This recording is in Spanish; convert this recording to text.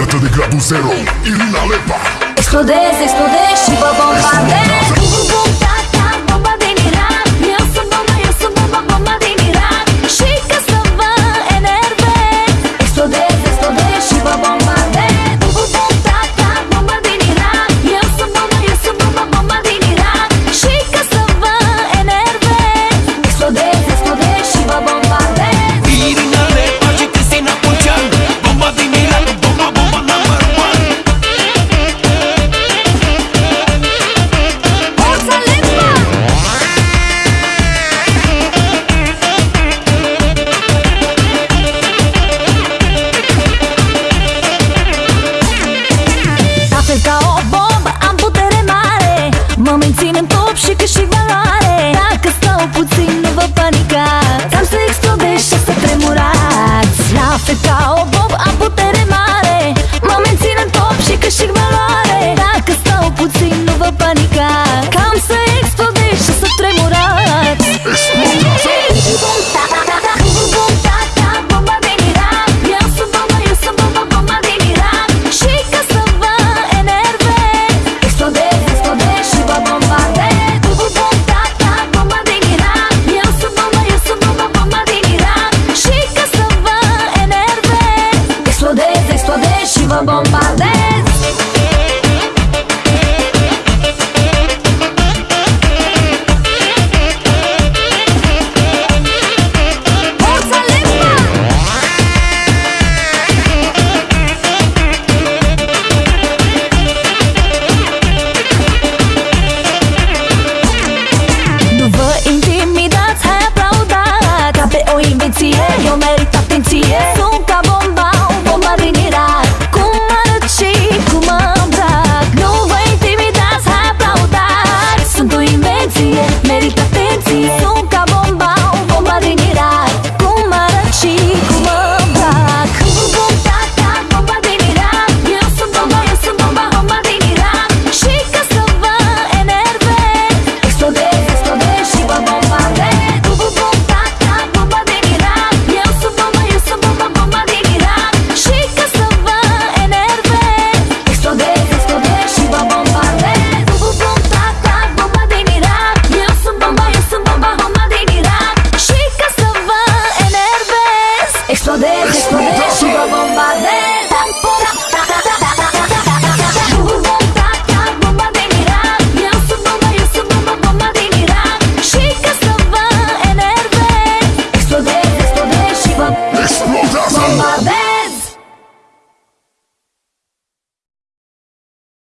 Alerta de grado zero, Irina Lepa. Explodez, explodez și vă nudez, estou deixando bombardeio.